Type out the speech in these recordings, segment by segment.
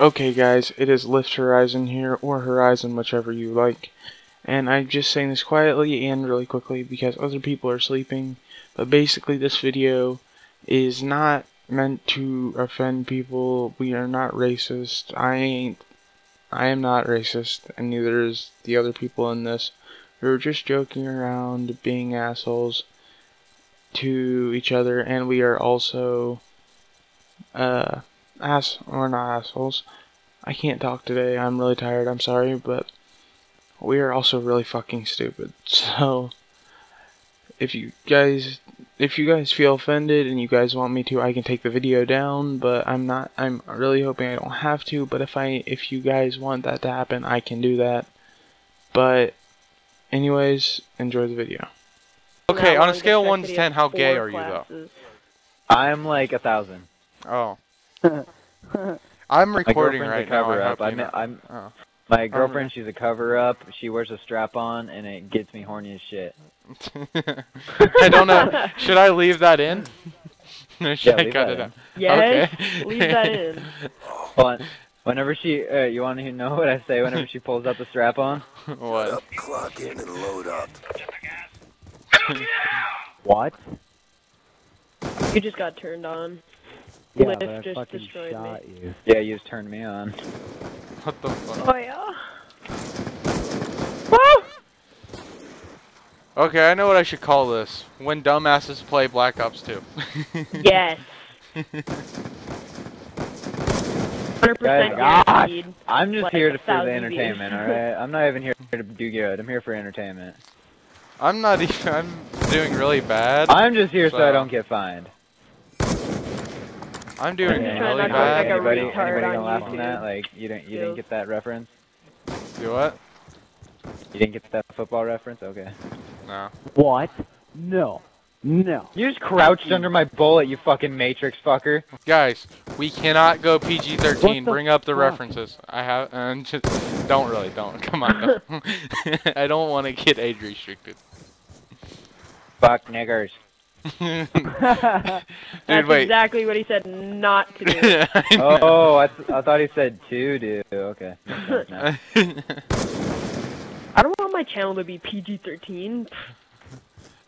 Okay, guys, it is Lift Horizon here, or Horizon, whichever you like. And I'm just saying this quietly and really quickly because other people are sleeping. But basically, this video is not meant to offend people. We are not racist. I ain't. I am not racist, and neither is the other people in this. We're just joking around, being assholes to each other, and we are also, uh, ass we're not assholes. I can't talk today. I'm really tired. I'm sorry, but we are also really fucking stupid. So if you guys if you guys feel offended and you guys want me to, I can take the video down, but I'm not I'm really hoping I don't have to, but if I if you guys want that to happen, I can do that. But anyways, enjoy the video. Okay, on a scale of 1 to 10, how gay are you, though? I'm like a thousand. Oh. I'm recording right a now. cover I up. hope I'm. I'm Oh. my girlfriend. She's a cover up. She wears a strap on, and it gets me horny as shit. I don't know. Should I leave that in? or should Yeah, I cut it out? Yes, Okay. leave that in. But whenever she, uh, you want to know what I say? Whenever she pulls out the strap on, what? Clock in and load up. what? You just got turned on. Yeah, Lift but I just fucking destroyed shot you. Yeah, you just turned me on. What the fuck? Oh yeah. Okay, I know what I should call this. When dumbasses play Black Ops 2. Yes. Hundred percent Guys, guaranteed. Ah, I'm just Like here to, for the entertainment. All right, I'm not even here to do good. I'm here for entertainment. I'm not even. I'm doing really bad. I'm just here so, I don't get fined. I'm doing just trying really not bad. like anybody, anybody on gonna laugh on that? Like you didn't, you didn't get that reference? Do what? You didn't get that football reference? Okay. No. What? No. No. You just crouched under my bullet, you fucking Matrix fucker. Guys, we cannot go PG-13. Bring up the fuck? references. I have, uh, and just don't really, don't. Come on. Don't. I don't want to get age restricted. Fuck niggers. Dude, That's wait. exactly what he said not to do. Oh, oh, I, th- I thought he said to do. Okay. Makes sense now. I don't want my channel to be PG-13.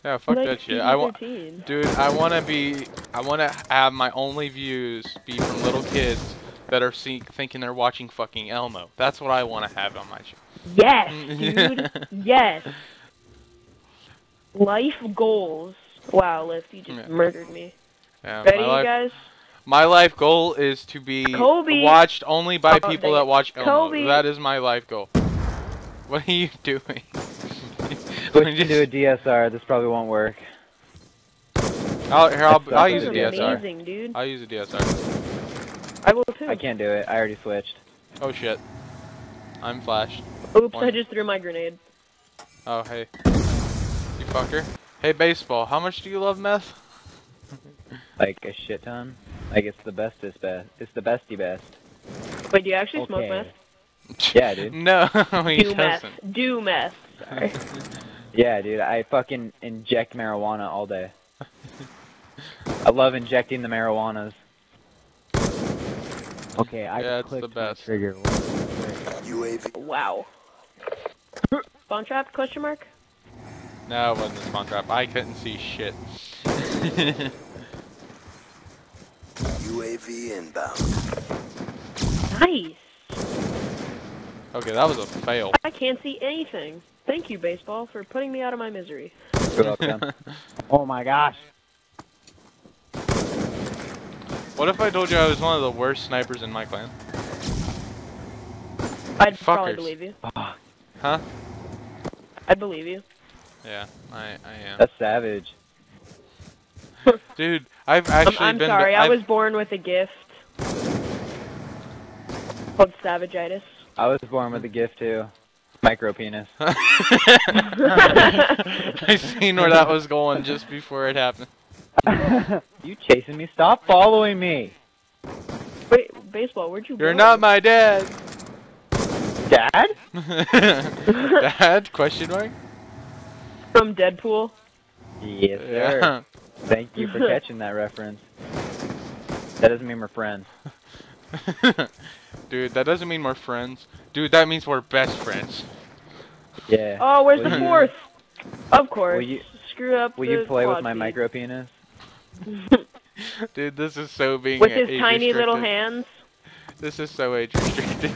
yeah, fuck like that shit. I want, dude. I want to be. I want to have my only views be from little kids that are see- thinking they're watching fucking Elmo. That's what I want to have on my channel. Yes, dude. yes. Life goals. Wow, Lift, you just Yeah. murdered me. Yeah, Ready, my, you life, guys? my life goal is to be Kobe. watched only by Oh, people that watch Elmo. Kobe. That is my life goal. What are you doing? Switch I'm to a DSR. This probably won't work. I'll, here, I'll, I'll use a DSR. amazing, dude. I'll use a DSR. I will too. I can't do it. I already switched. Oh shit. I'm flashed. Oops, One. I just threw my grenade. Oh hey. You fucker. Hey baseball, how much do you love meth? Like a shit ton. Like it's the bestest best. It's the bestie best. Wait, do you actually smoke meth? Yeah, dude. No, he Do meth. doesn't. Do meth. Sorry. Yeah, dude. I fucking inject marijuana all day. I love injecting the marijuanas. Okay, I Yeah, it's the clicked my best. trigger. UAV. wow. Spawn trap? Question mark? No, it wasn't a spawn trap. I couldn't see shit. UAV inbound. Nice. okay, that was a fail. I can't see anything. Thank you, baseball, for putting me out of my misery. You're. Oh my gosh. What if I told you I was one of the worst snipers in my clan? I'd probably believe you. Huh? I'd believe you. Yeah, I, I am. That's savage. Dude, I've I'm, I'm been. sorry, I was born with a gift. Called savagitis. I was born with a gift too. Micro penis. I seen where that was going just before it happened. You chasing me? Stop following me. Wait, baseball, where'd you You're born? not my dad. Dad? dad? Question mark? From Deadpool. Yes, sir. Yeah. Thank you for catching that reference. That doesn't mean we're friends. Dude, that doesn't mean we're friends. Dude, that means we're best friends. Yeah. Oh, where's Will the you- fourth? Of course. Will you- Screw up Will the you play with quad my micro penis? Dude, this is so being With his age tiny little hands. This is so age restricted.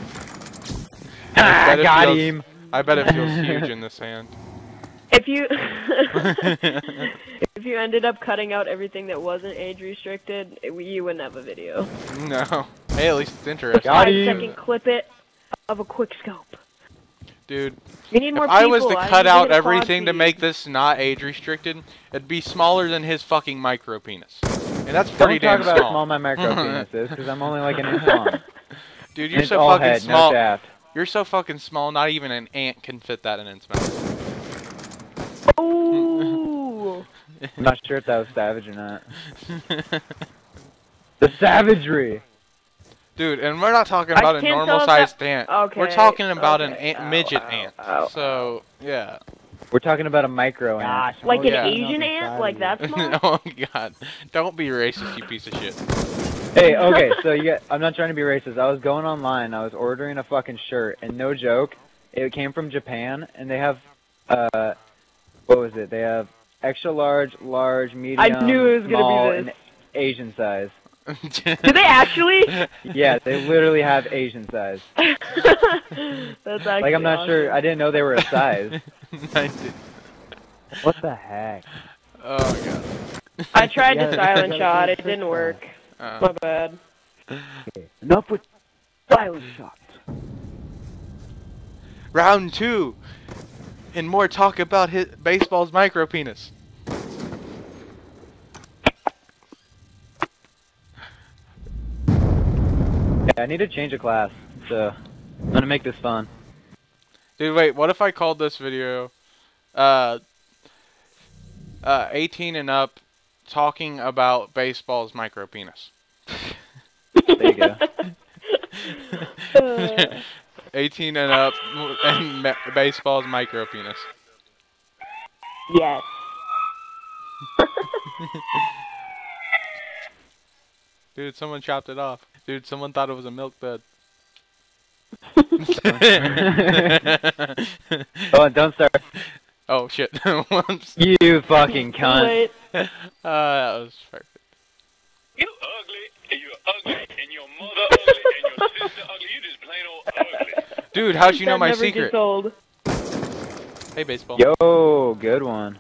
Ah, bet got feels- him. I bet it feels huge in this hand. If you if you ended up cutting out everything that wasn't age restricted, it- you wouldn't have a video. no. Hey, at least it's interesting. Got Five him. second clip it of a quick scope. Dude, You need more if I was people. to I cut out get a quad everything to make this not age restricted, it'd be smaller than his fucking micro penis. And that's pretty Don't talk damn about how small. small my micro penis is, because I'm only like an inch long. Dude, you're it's so fucking head, small. no. You're so fucking small, not even an ant can fit that in its mouth. Ooh. I'm not sure if that was savage or not. The savagery. Dude, and we're not talking about a normal tell if that- sized ant. Okay. We're talking about an ant, Ow, midget ow, ant. ow, so, yeah. We're talking about a micro ant. Gosh. Like an Yeah. Asian ant? Like that small? oh god. Don't be racist, you piece of shit. Hey, okay, so you get, I'm not trying to be racist. I was going online, I was ordering a fucking shirt, and no joke, it came from Japan, and they have, uh, what was it? They have extra large, large, medium, I knew it was gonna be small, this. and Asian size. Do they actually? Yeah, they literally have Asian size. That's actually Like, I'm not sure, I didn't know they were a size. What the heck? Oh god. I tried Yeah, to you silent shot. It didn't work. Uh, My bad. Okay. Enough with silent shots. round two. And more talk about his baseball's micro penis. Yeah, I need to change a class, so I'm gonna make this fun. Dude, wait, what if I called this video uh uh 18 and up talking about baseball's micro penis? There you go. Uh, 18 and up and baseball's micro penis. yes. Dude, someone chopped it off. Dude, someone thought it was a milk dud. Oh, don't start. oh shit. You fucking cunt. Wait. Uh, that was perfect. You ugly, you're ugly, and your mother ugly, and your sister ugly. You just plain old ugly. Dude, how'd you know my secret? Old. Hey, baseball. Yo, good one.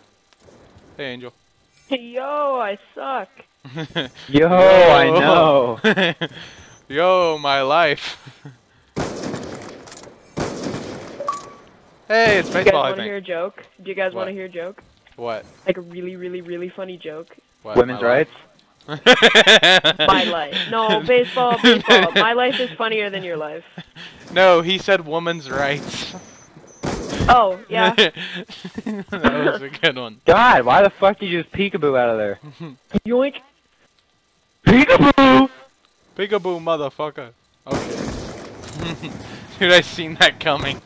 Hey, Angel. Hey, yo, I suck. Yo, I know. Yo, my life. hey, it's baseball, Do you guys want to hear a joke? Do you guys What? want to hear a joke? What? Like a really, really, really funny joke? what? Women's my rights. life? My life. No, baseball, baseball. My life is funnier than your life. No, he said woman's rights. Oh, yeah. that was a good one. God, why the fuck did you just peekaboo out of there? Yoink. Peekaboo! Peekaboo, motherfucker. Okay. Dude, I seen that coming.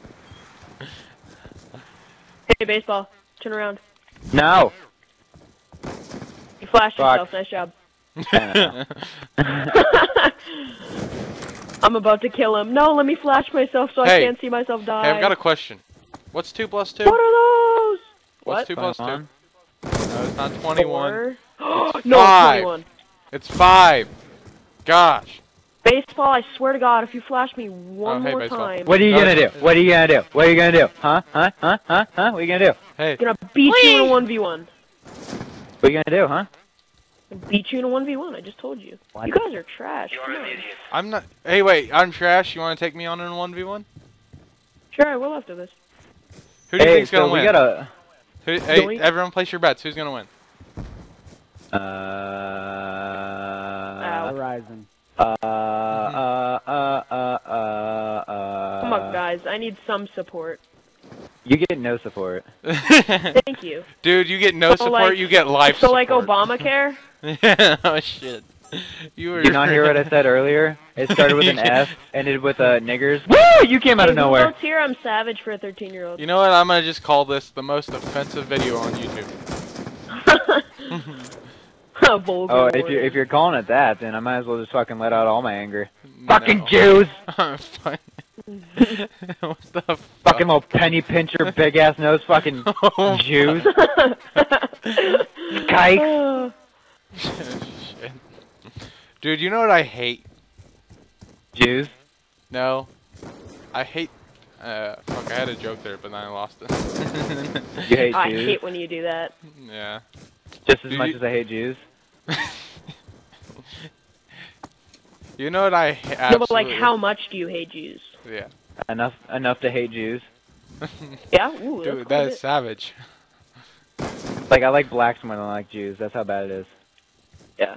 Hey, baseball. Turn around. No. You flashed Fuck. yourself. Nice job. I'm about to kill him. No, let me flash myself so I can't see myself die. Hey, I've got a question. What's 2 plus 2? What are those? What's What? 2 plus 2? No, it's not 21. Four? It's no, five. 21. It's 5. Gosh. Baseball, I swear to God, if you flash me one Oh, hey, more baseball. time, What are you No, gonna do? What are you gonna do? What are you gonna do? Huh? Huh? Huh? Huh? Huh? What are you gonna do? Hey. I'm gonna beat you in a 1v1. What are you gonna do, huh? Beat you in a 1v1, I just told you. What? You guys are trash. You're an idiot. I'm not. Hey, wait. I'm trash. You want to take me on in a 1v1? Sure, I will after this. Who do you think's so gonna we win? gotta. Who, hey, Joey? everyone place your bets. Who's gonna win? Uh. Horizon. Uh. Uh. Uh. Uh. Uh. uh Come on, guys. I need some support. You get no support. Thank you. Dude, you get no So, support. like- you get life So, support. like Obamacare? oh shit. You were. Did you not hear what I said earlier? It started with an F, ended with uh, niggers. Woo! You came out of Hey, who nowhere. votes here? I'm savage for a 13 year old. You know what? I'm gonna just call this the most offensive video on YouTube. Vulgar. Oh, if you word. if you're calling it that, then I might as well just fucking let out all my anger. No. Fucking Jews! What the fuck? Fucking little penny pincher, big ass nose, fucking Oh, Jews. Kikes. Shit. Dude, you know what I hate? Jews. No. I hate. Uh, fuck, I had a joke there, but then I lost it. You hate I Jews hate when you do that. yeah. just as Do much you- as I hate Jews. You know what I ha- No, but like, how much do you hate Jews? Yeah. Enough enough to hate Jews. Yeah, ooh, Dude, that's that quite is savage. Like I like blacks more than I like Jews. That's how bad it is. Yeah.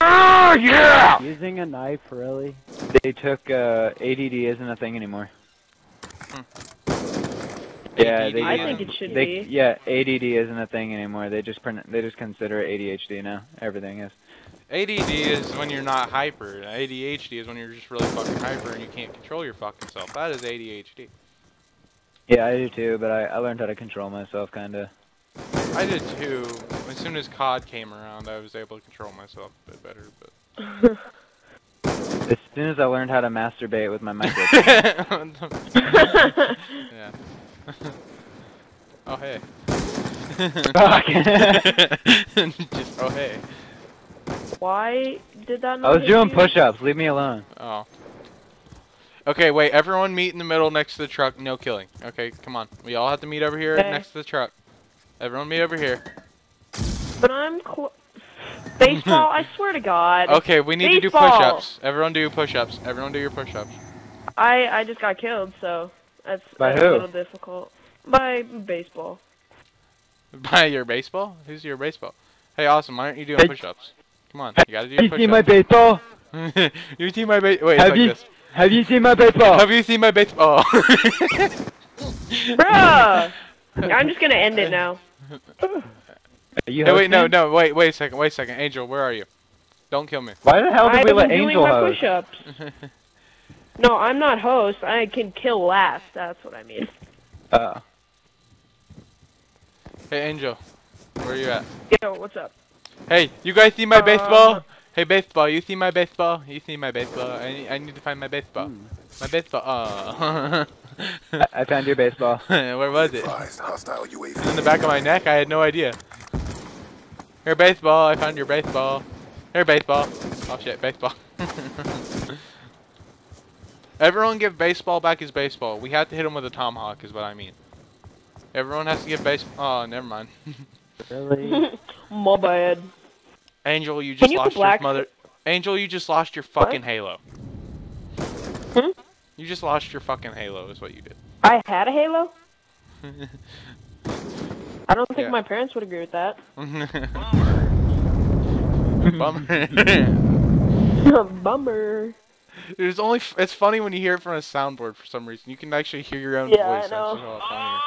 Oh yeah! Using a knife, really? They took uh, ADD isn't a thing anymore. Hmm. Yeah, they I think it should they be. yeah ADD isn't a thing anymore. They just pron- they just consider it ADHD now. Everything is. ADD is when you're not hyper. ADHD is when you're just really fucking hyper and you can't control your fucking self. That is ADHD. Yeah, I do too, but I, I learned how to control myself kinda. I did too. As soon as COD came around, I was able to control myself a bit better. But As soon as I learned how to masturbate with my micro. yeah. oh hey. Fuck. Just oh hey. Why did that I was doing push-ups. Leave me alone. Oh. Okay, wait. Everyone meet in the middle next to the truck. No killing. Okay, come on. We all have to meet over here Okay. next to the truck. Everyone meet over here. But I'm cl- baseball. I swear to God. Okay, we need to do push-ups. Everyone do push-ups. Everyone do your push-ups. I I just got killed, so that's, By that's who? a little difficult. By baseball. By your baseball? Who's your baseball? Hey, awesome. Why aren't you doing Hey. push-ups? Come on, you gotta do your Have you seen my baseball? you see my ba- wait, it's Have like you- this. Have you seen my baseball? Have you seen my baseball? Bruh! I'm just gonna end it now. Are you hey, wait, no, no, wait, wait a second, wait a second. Angel, where are you? Don't kill me. Why the hell did I've we been let doing Angel my host? push-ups. No, I'm not host. I can kill last. That's what I mean. Uh, hey, Angel, where are you at? Yo, what's up? Hey, you guys see my Uh, baseball? Hey, baseball, you see my baseball? You see my baseball? I need, I need to find my baseball. My baseball. Oh. I, I found your baseball. Where was it? Advised, in the back of my neck? I had no idea. Here, baseball. I found your baseball. Here, baseball. Oh shit, baseball. Everyone give baseball back his baseball. We have to hit him with a tomahawk, is what I mean. Everyone has to give baseball. Oh, never mind. Really? My bad. Angel, you just you lost your mother. Angel, you just lost your fucking halo. Hmm? You just lost your fucking halo, is what you did. I had a Halo? I don't think Yeah. my parents would agree with that. Bummer. Bummer. It's only. F- it's funny when you hear it from a soundboard for some reason. You can actually hear your own Yeah, I voice. know. That's just a lot funnier.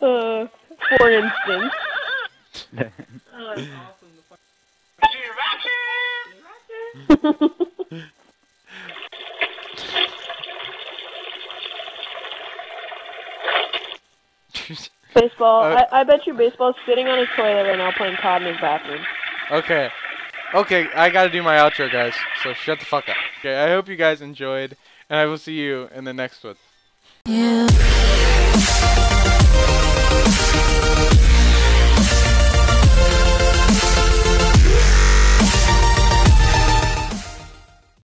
uh, for instance. Baseball. Uh, I, I bet you baseball's sitting on his toilet right now playing COD in his bathroom. okay. Okay, I gotta do my outro, guys. So shut the fuck up. Okay, I hope you guys enjoyed, and I will see you in the next one. You